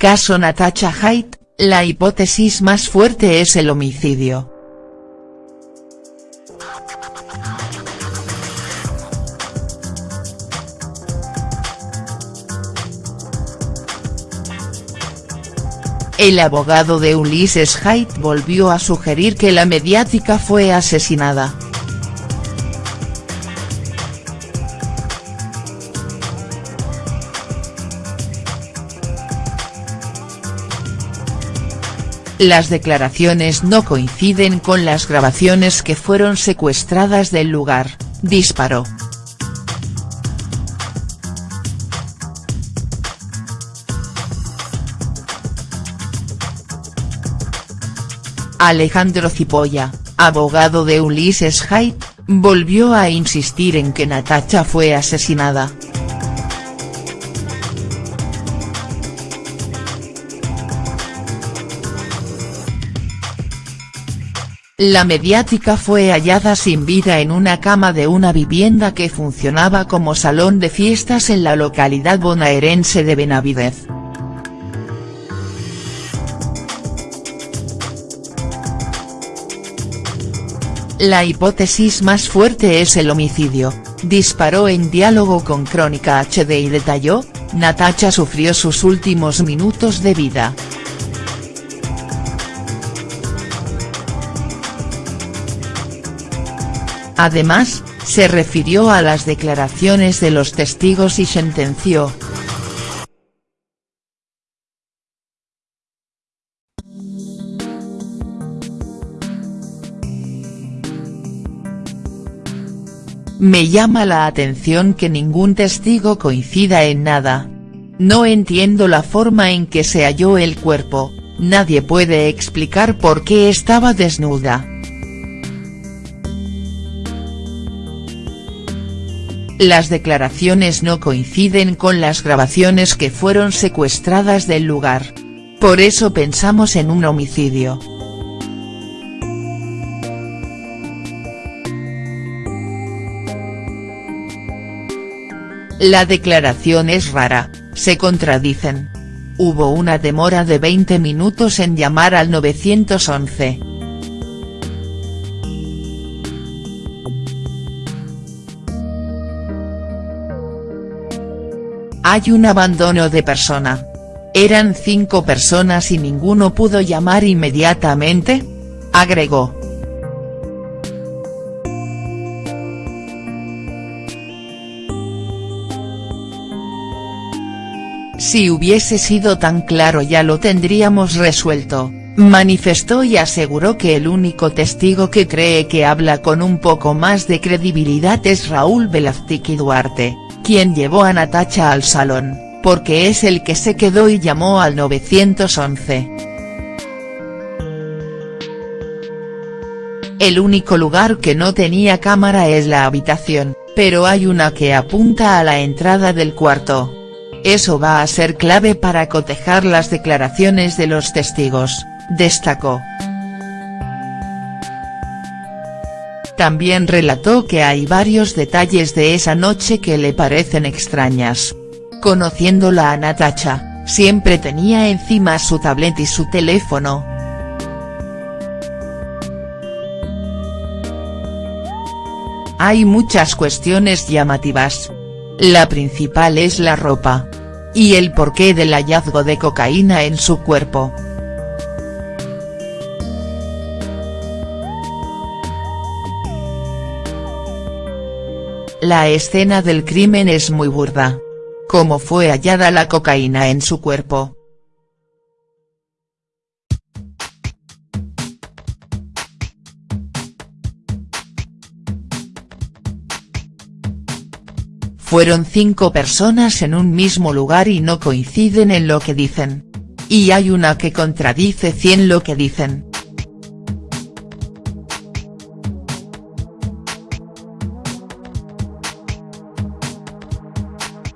Caso Natasha Haidt, la hipótesis más fuerte es el homicidio. El abogado de Ulises Haidt volvió a sugerir que la mediática fue asesinada. Las declaraciones no coinciden con las grabaciones que fueron secuestradas del lugar, disparó. Alejandro Cipolla, abogado de Ulises Haidt, volvió a insistir en que Natacha fue asesinada. La mediática fue hallada sin vida en una cama de una vivienda que funcionaba como salón de fiestas en la localidad bonaerense de Benavidez. La hipótesis más fuerte es el homicidio, disparó en diálogo con Crónica HD y detalló, Natacha sufrió sus últimos minutos de vida. Además, se refirió a las declaraciones de los testigos y sentenció, Me llama la atención que ningún testigo coincida en nada. No entiendo la forma en que se halló el cuerpo, nadie puede explicar por qué estaba desnuda. Las declaraciones no coinciden con las grabaciones que fueron secuestradas del lugar. Por eso pensamos en un homicidio. La declaración es rara, se contradicen. Hubo una demora de 20 minutos en llamar al 911. Hay un abandono de persona. ¿Eran cinco personas y ninguno pudo llamar inmediatamente? Agregó. Si hubiese sido tan claro ya lo tendríamos resuelto, manifestó y aseguró que el único testigo que cree que habla con un poco más de credibilidad es Raúl Velazquez Duarte, quien llevó a Natacha al salón, porque es el que se quedó y llamó al 911. El único lugar que no tenía cámara es la habitación, pero hay una que apunta a la entrada del cuarto. Eso va a ser clave para cotejar las declaraciones de los testigos, destacó. También relató que hay varios detalles de esa noche que le parecen extrañas. Conociéndola a Natacha, siempre tenía encima su tablet y su teléfono. Hay muchas cuestiones llamativas, la principal es la ropa. Y el porqué del hallazgo de cocaína en su cuerpo. La escena del crimen es muy burda. ¿Cómo fue hallada la cocaína en su cuerpo?. Fueron cinco personas en un mismo lugar y no coinciden en lo que dicen. Y hay una que contradice cien lo que dicen.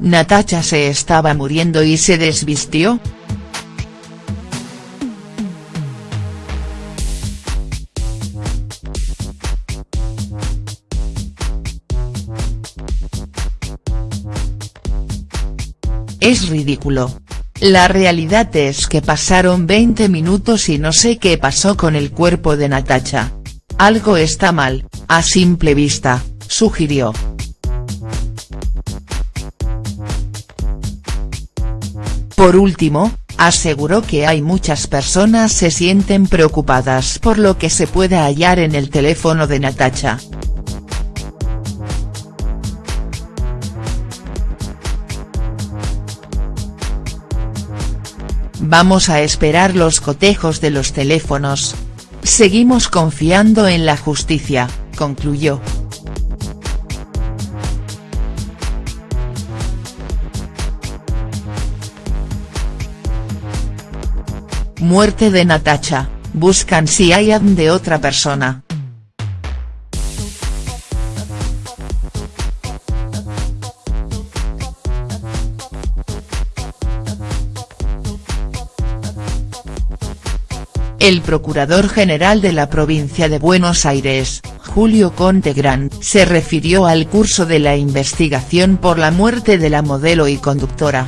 Natacha se estaba muriendo y se desvistió, Es ridículo. La realidad es que pasaron 20 minutos y no sé qué pasó con el cuerpo de Natacha. Algo está mal, a simple vista, sugirió. Por último, aseguró que hay muchas personas se sienten preocupadas por lo que se pueda hallar en el teléfono de Natacha. Vamos a esperar los cotejos de los teléfonos. Seguimos confiando en la justicia, concluyó. Muerte de Natacha, buscan si hay de otra persona. El Procurador General de la Provincia de Buenos Aires, Julio Conte Gran, se refirió al curso de la investigación por la muerte de la modelo y conductora.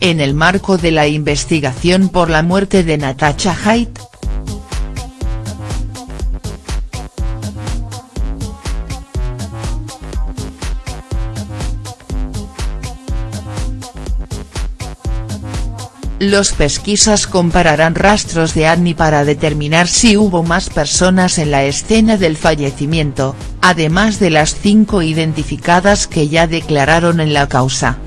En el marco de la investigación por la muerte de Natasha Haidt, Los pesquisas compararán rastros de Annie para determinar si hubo más personas en la escena del fallecimiento, además de las cinco identificadas que ya declararon en la causa.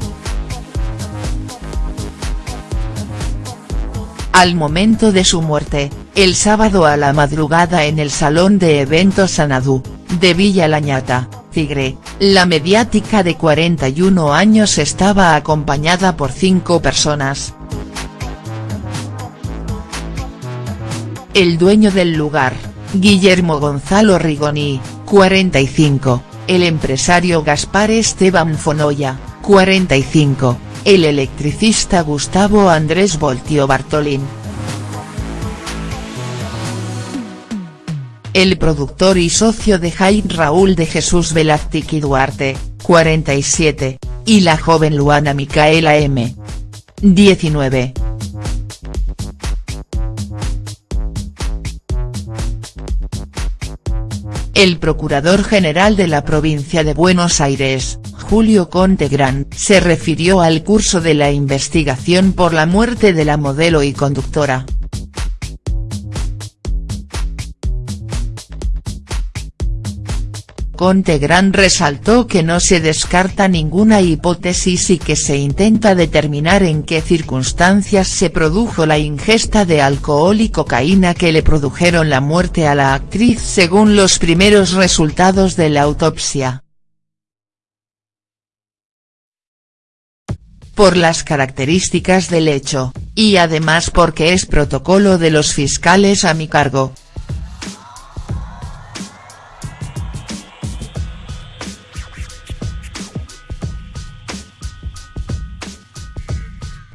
Al momento de su muerte, el sábado a la madrugada en el Salón de Eventos Sanadú, de Villa Lañata, Tigre, la mediática de 41 años estaba acompañada por cinco personas. El dueño del lugar, Guillermo Gonzalo Rigoni, 45, el empresario Gaspar Esteban Fonoya, 45, el electricista Gustavo Andrés Voltio Bartolín. El productor y socio de Jaime Raúl de Jesús Velázquez Duarte, 47, y la joven Luana Micaela M. 19. El Procurador General de la Provincia de Buenos Aires, Julio Conte Gran, se refirió al curso de la investigación por la muerte de la modelo y conductora. Conte Gran resaltó que no se descarta ninguna hipótesis y que se intenta determinar en qué circunstancias se produjo la ingesta de alcohol y cocaína que le produjeron la muerte a la actriz según los primeros resultados de la autopsia. Por las características del hecho, y además porque es protocolo de los fiscales a mi cargo.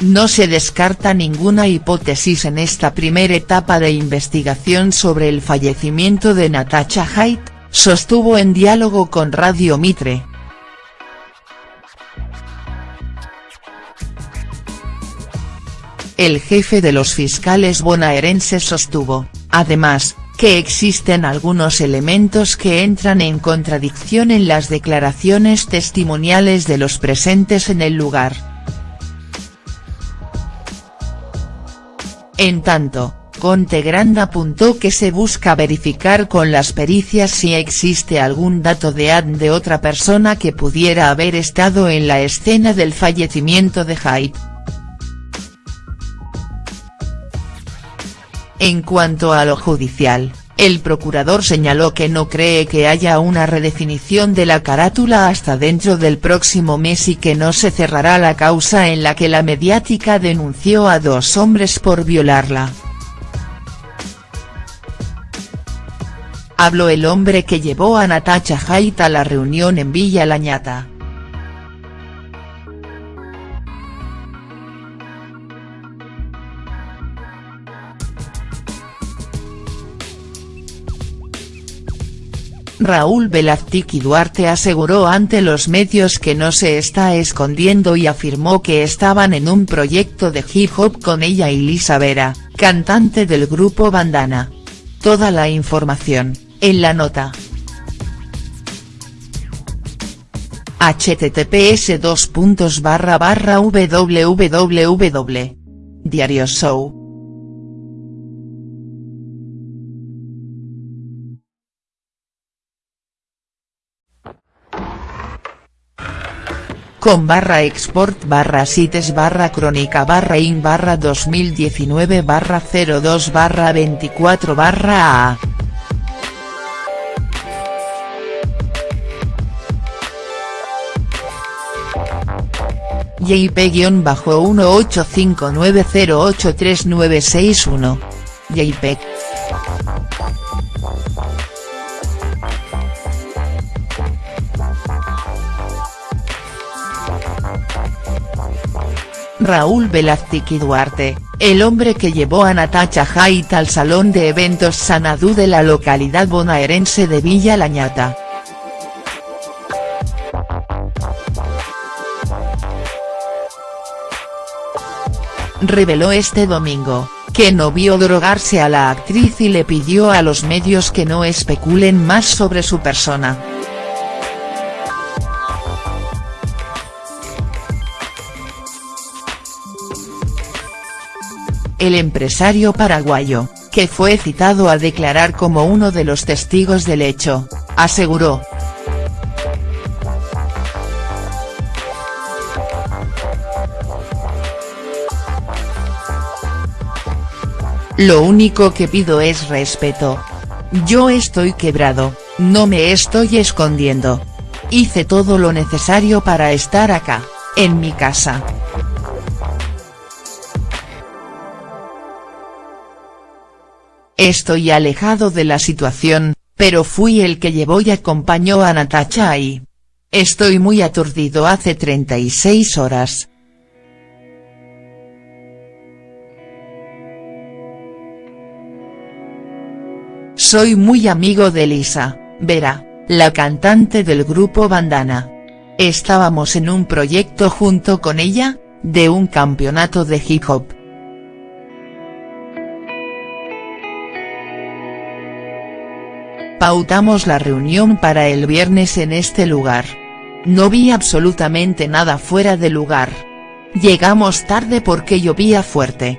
No se descarta ninguna hipótesis en esta primera etapa de investigación sobre el fallecimiento de Natasha Haidt, sostuvo en diálogo con Radio Mitre. El jefe de los fiscales bonaerenses sostuvo, además, que existen algunos elementos que entran en contradicción en las declaraciones testimoniales de los presentes en el lugar. En tanto, Conte Grande apuntó que se busca verificar con las pericias si existe algún dato de ad de otra persona que pudiera haber estado en la escena del fallecimiento de Hyde. En cuanto a lo judicial, el procurador señaló que no cree que haya una redefinición de la carátula hasta dentro del próximo mes y que no se cerrará la causa en la que la mediática denunció a dos hombres por violarla. Habló el hombre que llevó a Natacha Haidt a la reunión en Villa Lañata. Raúl Velázquez Duarte aseguró ante los medios que no se está escondiendo y afirmó que estaban en un proyecto de hip hop con ella y Lisa Vera, cantante del grupo Bandana. Toda la información, en la nota. https www. Diario Show con barra export barra sites barra crónica barra in barra 2019 barra 02 barra 24 barra a JP-1859083961. JPEG. Raúl Velázquez Duarte, el hombre que llevó a Natacha Haidt al salón de eventos Sanadú de la localidad bonaerense de Villa Lañata. Reveló este domingo, que no vio drogarse a la actriz y le pidió a los medios que no especulen más sobre su persona. El empresario paraguayo, que fue citado a declarar como uno de los testigos del hecho, aseguró. Lo único que pido es respeto. Yo estoy quebrado, no me estoy escondiendo. Hice todo lo necesario para estar acá, en mi casa. Estoy alejado de la situación, pero fui el que llevó y acompañó a Natacha ahí. Estoy muy aturdido hace 36 horas. Soy muy amigo de Lisa, Vera, la cantante del grupo Bandana. Estábamos en un proyecto junto con ella, de un campeonato de hip hop. Pautamos la reunión para el viernes en este lugar. No vi absolutamente nada fuera de lugar. Llegamos tarde porque llovía fuerte.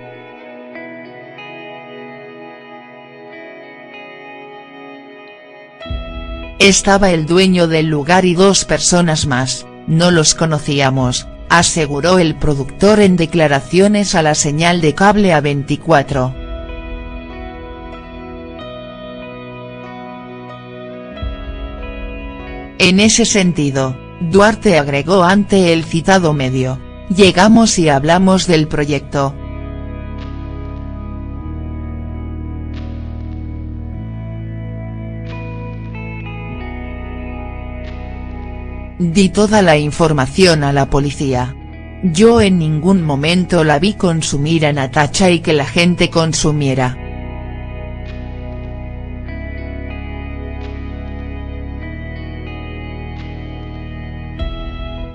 Estaba el dueño del lugar y dos personas más, no los conocíamos, aseguró el productor en declaraciones a la señal de cable A24. En ese sentido, Duarte agregó ante el citado medio, llegamos y hablamos del proyecto. Di toda la información a la policía. Yo en ningún momento la vi consumir a Natacha y que la gente consumiera.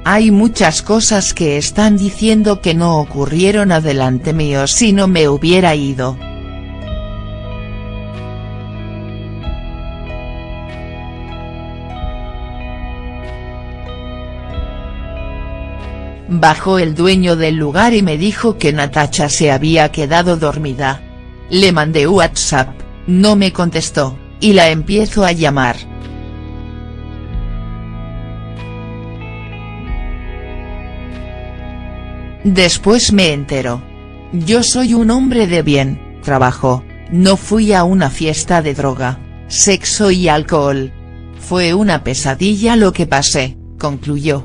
Hay muchas cosas que están diciendo que no ocurrieron adelante mío si no me hubiera ido. Bajó el dueño del lugar y me dijo que Natacha se había quedado dormida. Le mandé WhatsApp, no me contestó, y la empiezo a llamar. Después me entero. Yo soy un hombre de bien, trabajo, no fui a una fiesta de droga, sexo y alcohol. Fue una pesadilla lo que pasé, concluyó.